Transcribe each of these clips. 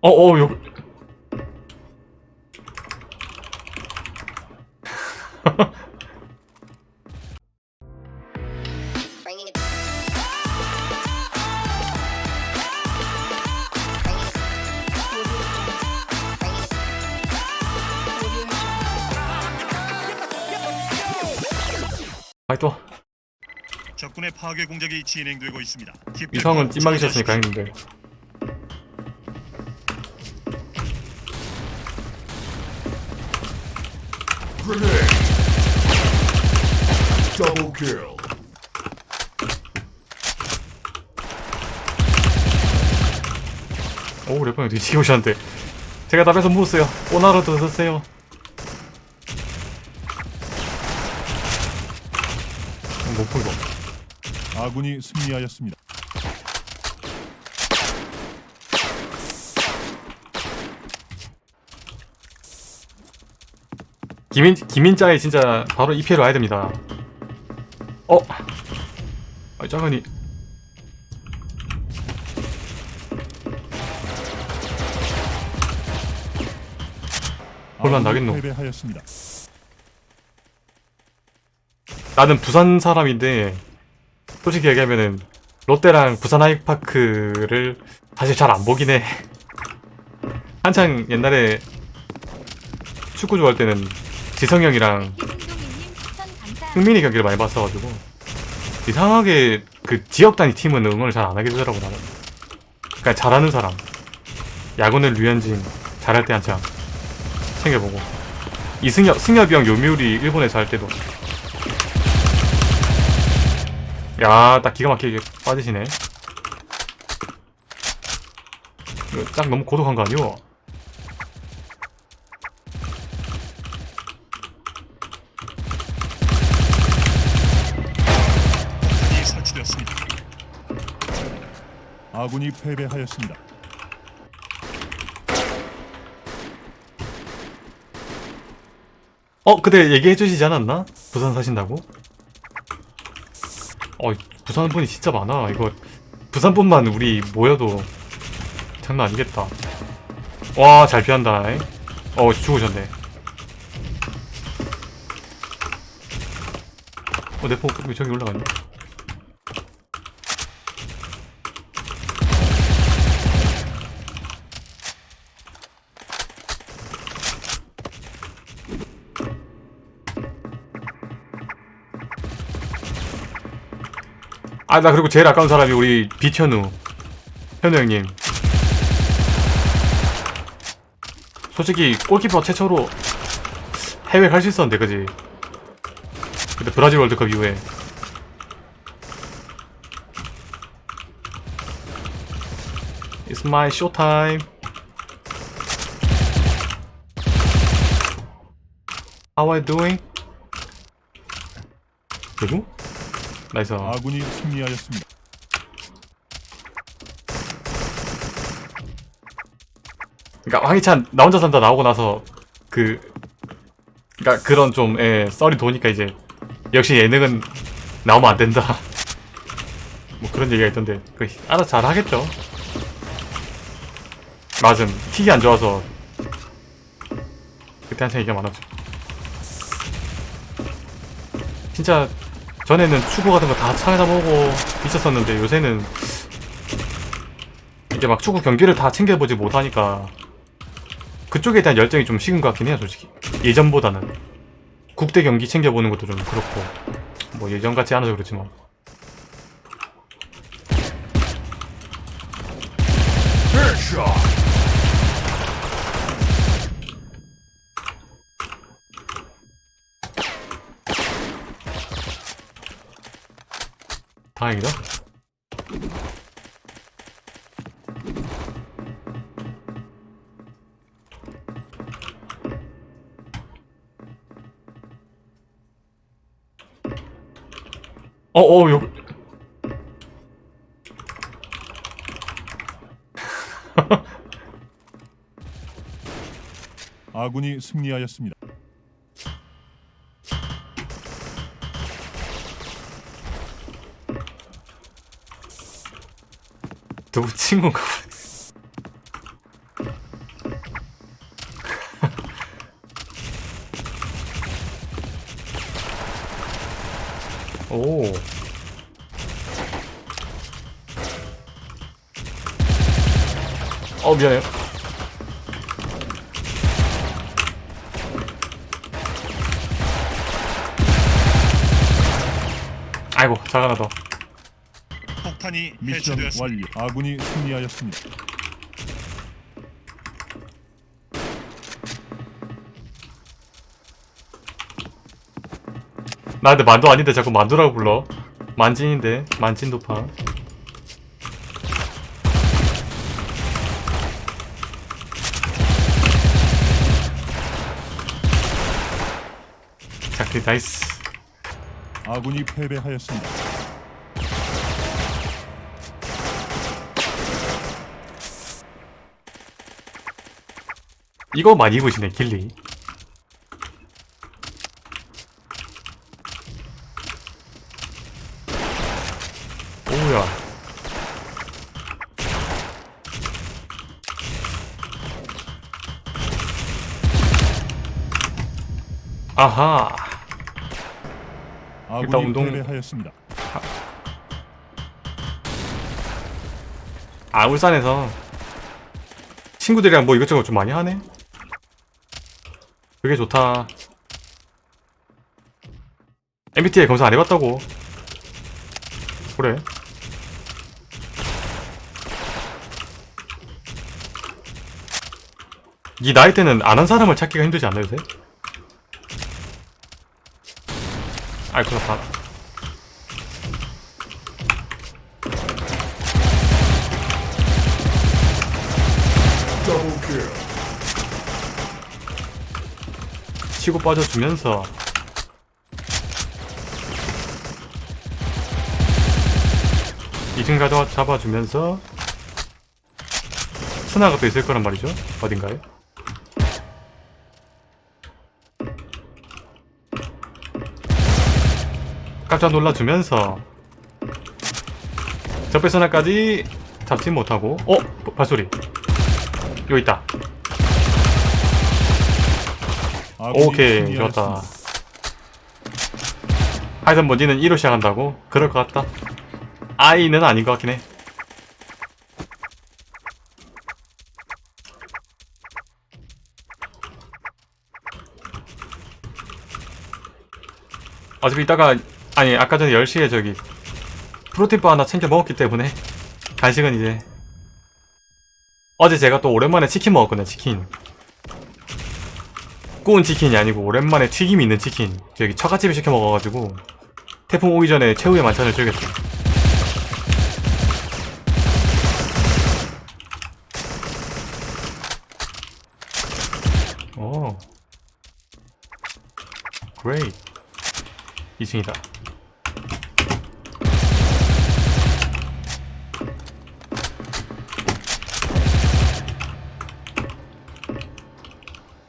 어, 어, 요. Bringing it. Bringing 또 적군의 파괴 공작이 진행되고 있습니다. 이성은. Double kill. 오, 래퍼님 뒤지게 오셨는데. 제가 답에서 묻었어요. 오나라도 드세요. 풀고. 아군이 승리하였습니다. 김인, 김인자에 진짜 바로 2피해로 와야 됩니다. 어? 아, 짜가니. 혼란 나겠노. 패배하였습니다. 나는 부산 사람인데, 솔직히 얘기하면은, 롯데랑 부산 아이파크를 사실 잘 안 보긴 해. 한창 옛날에 축구 좋아할 때는 지성이 형이랑 흥민이 경기를 많이 봤어가지고 이상하게 그 지역 단위 팀은 응원을 잘 안 하게 되더라고 나는. 그니까 잘하는 사람. 야구는 류현진 잘할 때 한창 챙겨보고. 이승엽 승엽이 형 요미우리 일본에서 할 때도 야딱 기가 막히게 빠지시네 이거 딱 너무 고독한 거 아니오? 설치되었습니다. 아군이 패배하였습니다. 어 그때 얘기해 주시지 않았나? 부산 사신다고? 어 부산 분이 진짜 많아. 이거 부산 분만 우리 모여도 장난 아니겠다. 와 잘 피한다. 잉? 어 죽으셨네. 어 내포 왜 저기 올라갔냐 아 나 그리고 제일 아까운 사람이 우리 비현우. 현우 형님. 솔직히 골키퍼 최초로 해외 갈 수 있었는데 그지? 그때 브라질 월드컵 이후에. It's my show time How are you doing? 대구? nice 아군이 승리하였습니다. 그러니까 황희찬 나 혼자 산다 나오고 나서 그 그러니까 그런 좀 예, 썰이 도니까 이제 역시 예능은 나오면 안 된다. 뭐 그런 얘기가 있던데 그 알아서 잘 하겠죠. 맞음 킥이 안 좋아서 그때 한참 얘기가 많았죠. 진짜 전에는 축구 같은 거다 찾아보고 있었었는데 요새는 이제 막 축구 경기를 다 챙겨보지 못하니까 그쪽에 대한 열정이 좀 식은 것 같긴 해요 솔직히. 예전보다는. 국대 경기 챙겨보는 것도 좀 그렇고. 뭐 예전 같지 않아서 그렇지만. Headshot. 다행이다 어어 요 아군이 승리하였습니다. 친구인가 보네. 오. 어 미안해요. 아이고 작 하나 더. 폭탄이 미션 해체되었습니다. 완료. 아군이 승리하였습니다. 나 근데 만두 아닌데 자꾸 만두라고 불러. 만진인데 만진 도파. 자, 그 나이스. 아군이 패배하였습니다. 이거 많이 입으시네 길리. 오야. 아하. 아군이 운동- 패배하였습니다. 아 울산에서 친구들이랑 뭐 이것저것 좀 많이 하네. 그게 좋다. MBTI 검사 안 해봤다고. 그래. 이 나이 때는 안 한 사람을 찾기가 힘들지 않나요, 요새? 아이, 그렇다. 치고 빠져주면서. 이층 가져 잡아주면서. 스나가 또 있을 거란 말이죠. 어딘가에. 깜짝 놀라주면서. 적배 스나까지 잡지 못하고. 어? 발소리. 여기 있다 오케이 승리하였습니다. 좋았다 하여튼 뭐 니는 1로 시작한다고? 그럴 것 같다 아이는 아닌 것 같긴 해 어차피 이따가 아니 아까 전에 10시에 저기 프로틴바 하나 챙겨 먹었기 때문에 간식은 이제 어제 제가 또 오랜만에 치킨 먹었거든요 치킨 구운 치킨이 아니고 오랜만에 튀김이 있는 치킨. 저기 처갓집에 시켜 먹어가지고 태풍 오기 전에 최후의 만찬을 즐겼어요 오. 그레이 2층이다.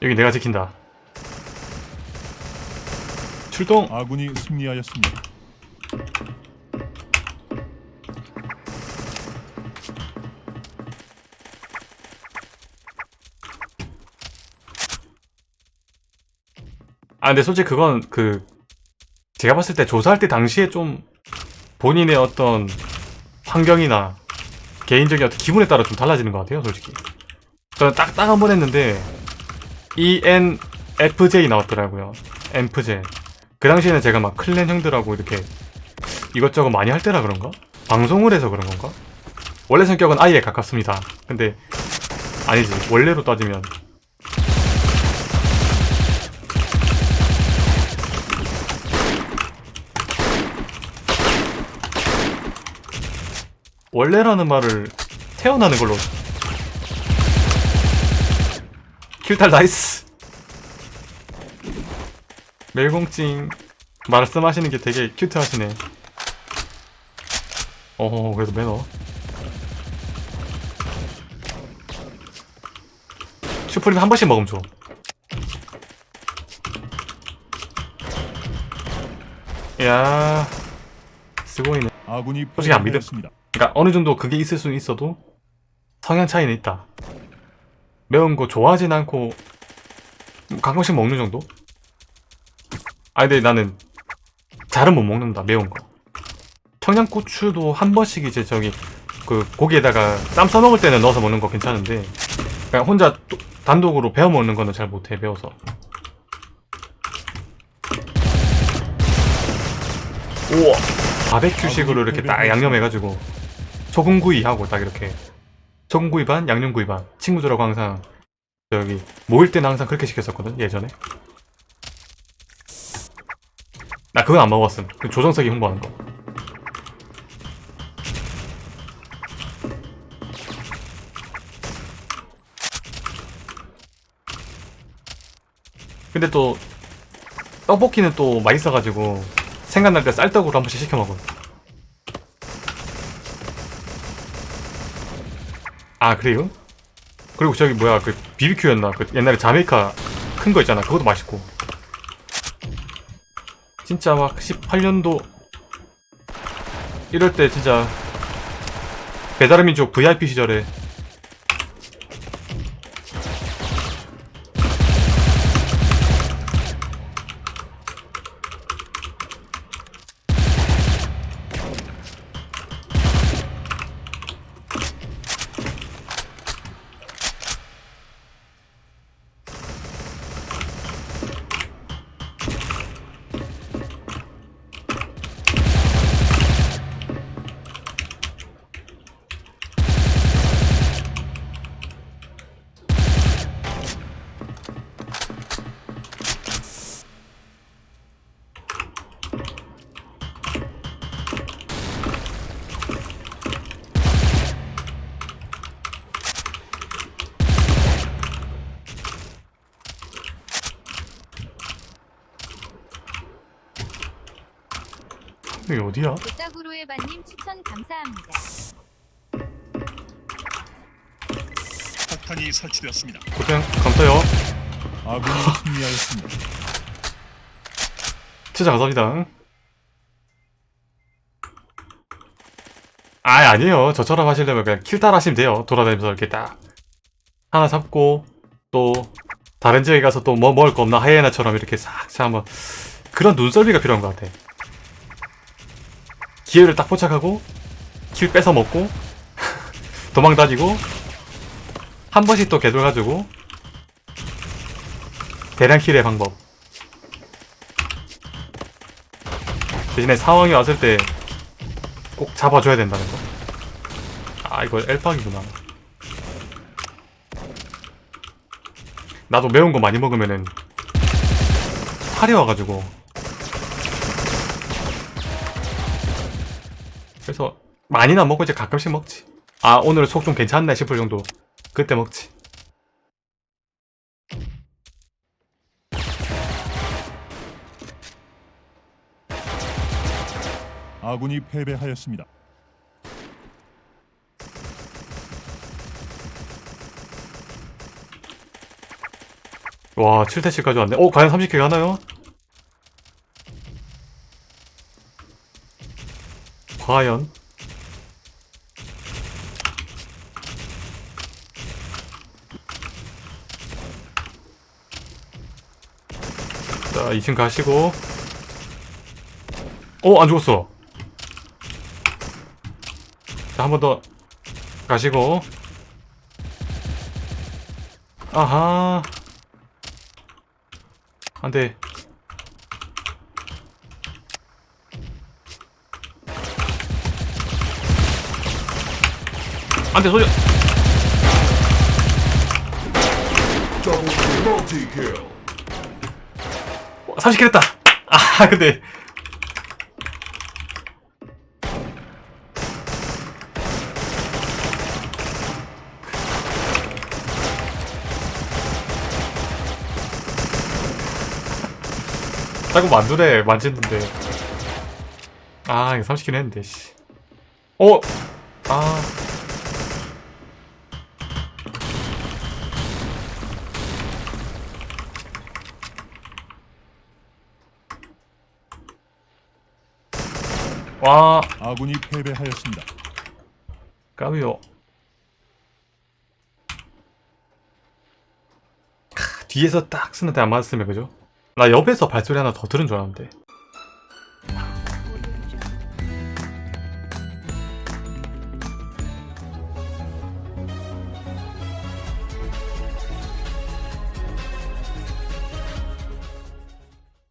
여기 내가 지킨다 출동. 아군이 승리하였습니다. 아 근데 솔직히 그건 그 제가 봤을 때 조사할 때 당시에 좀 본인의 어떤 환경이나 개인적인 어떤 기분에 따라 좀 달라지는 것 같아요 솔직히. 저는 딱 딱 한 번 했는데 ENFJ 나왔더라고요. ENFJ 그 당시에는 제가 막 클랜 형들하고 이렇게 이것저것 많이 할 때라 그런가? 방송을 해서 그런 건가? 원래 성격은 I에 가깝습니다. 근데 아니지. 원래로 따지면. 원래라는 말을 태어나는 걸로. 킬탈 나이스 멜공찡 말씀하시는 게 되게 큐트하시네. 어 그래도 매너. 슈프림 한 번씩 먹으면 좋아. 야 쓰고있네. 아군이 솔직히 안 믿음. 그러니까 어느 정도 그게 있을 수는 있어도 성향 차이는 있다. 매운 거 좋아하진 않고 가끔씩 먹는 정도? 아 근데 나는 잘은 못 먹는다 매운 거. 청양고추도 한 번씩 이제 저기 그 고기에다가 쌈 싸먹을 때는 넣어서 먹는 거 괜찮은데 그냥 혼자 또- 단독으로 베어 먹는 거는 잘 못해 매워서. 우와. 바베큐식으로 이렇게 딱 양념해가지고 소금구이하고 딱 이렇게. 소금구이 반 양념구이 반. 친구들하고 항상 저기 모일 때는 항상 그렇게 시켰었거든 예전에 나 그건 안 먹었음. 그 조정석이 홍보하는 거. 근데 또 떡볶이는 또 맛있어가지고 생각날 때 쌀떡으로 한 번씩 시켜 먹어. 아 그래요? 그리고 저기 뭐야 그 BBQ였나? 그 옛날에 자메이카 큰 거 있잖아. 그것도 맛있고 진짜 막 18년도 이럴 때 진짜 배달의 민족 VIP 시절에 여기 어디야? 부탁으로의 반님 추천 감사합니다. 폭탄이 설치되었습니다. 고생 감사해요 아군이 승리하였습니다. 진짜 감사합니다 아 아니에요 저처럼 하시려면 그냥 킬탈 하시면 돼요 돌아다니면서 이렇게 딱 하나 잡고 또 다른 지역에 가서 또 뭐 먹을 거 없나 하이에나처럼 이렇게 싹 한번 그런 눈썰미가 필요한 것 같아 기회를 딱 포착하고 킬 뺏어 먹고 도망 다니고 한 번씩 또 개돌 가지고 대량 킬의 방법 대신에 상황이 왔을 때 꼭 잡아줘야 된다는 거. 아 이거 엘팍이구나. 나도 매운 거 많이 먹으면은 살이 와가지고. 그래서 많이는 안 먹고 이제 가끔씩 먹지. 아 오늘 속 좀 괜찮네 싶을 정도. 그때 먹지. 아군이 패배하였습니다. 와 7대씩까지 왔네. 어 과연 30개 가나요? 과연? 자 2층 가시고. 어안 죽었어. 자 한 번 더 가시고. 아하. 안돼 안돼 소리 Double kill. Multi kill. 30킬 했다 아 근데 자꾸 만두래 만지는데 아 이거 30킬 했는데 씨 어? 아 와 아군이 패배하였습니다. 까비요 크, 뒤에서 딱 쓰는데 안 맞았으면 그죠? 나 옆에서 발소리 하나 더 들은 줄 알았는데